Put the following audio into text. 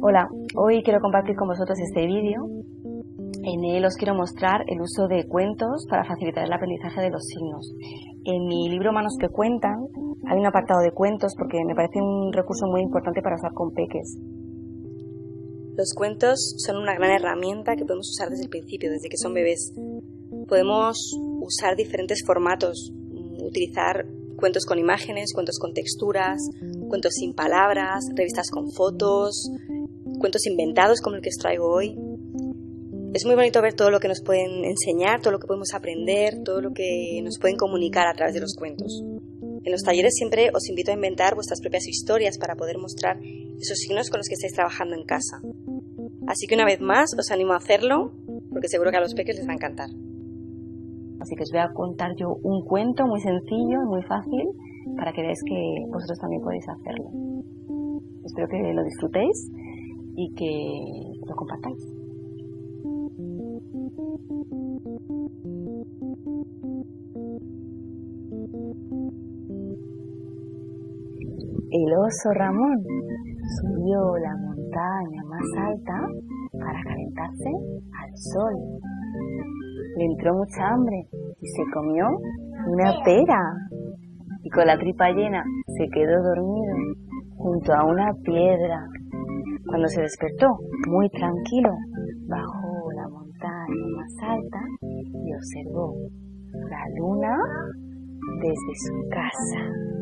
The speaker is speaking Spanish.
Hola, hoy quiero compartir con vosotros este vídeo. En él os quiero mostrar el uso de cuentos para facilitar el aprendizaje de los signos. En mi libro Manos que cuentan hay un apartado de cuentos porque me parece un recurso muy importante para usar con peques. Los cuentos son una gran herramienta que podemos usar desde el principio, desde que son bebés. Podemos usar diferentes formatos, utilizar cuentos con imágenes, cuentos con texturas, cuentos sin palabras, revistas con fotos, cuentos inventados como el que os traigo hoy. Es muy bonito ver todo lo que nos pueden enseñar, todo lo que podemos aprender, todo lo que nos pueden comunicar a través de los cuentos. En los talleres siempre os invito a inventar vuestras propias historias para poder mostrar esos signos con los que estáis trabajando en casa. Así que una vez más os animo a hacerlo porque seguro que a los peques les va a encantar. Así que os voy a contar yo un cuento muy sencillo, muy fácil, para que veáis que vosotros también podéis hacerlo. Espero que lo disfrutéis y que lo compartáis. El oso Ramón subió la montaña más alta para calentarse al sol. Le entró mucha hambre y se comió una pera. Con la tripa llena se quedó dormido junto a una piedra. Cuando se despertó, muy tranquilo, bajó la montaña más alta y observó la luna desde su casa.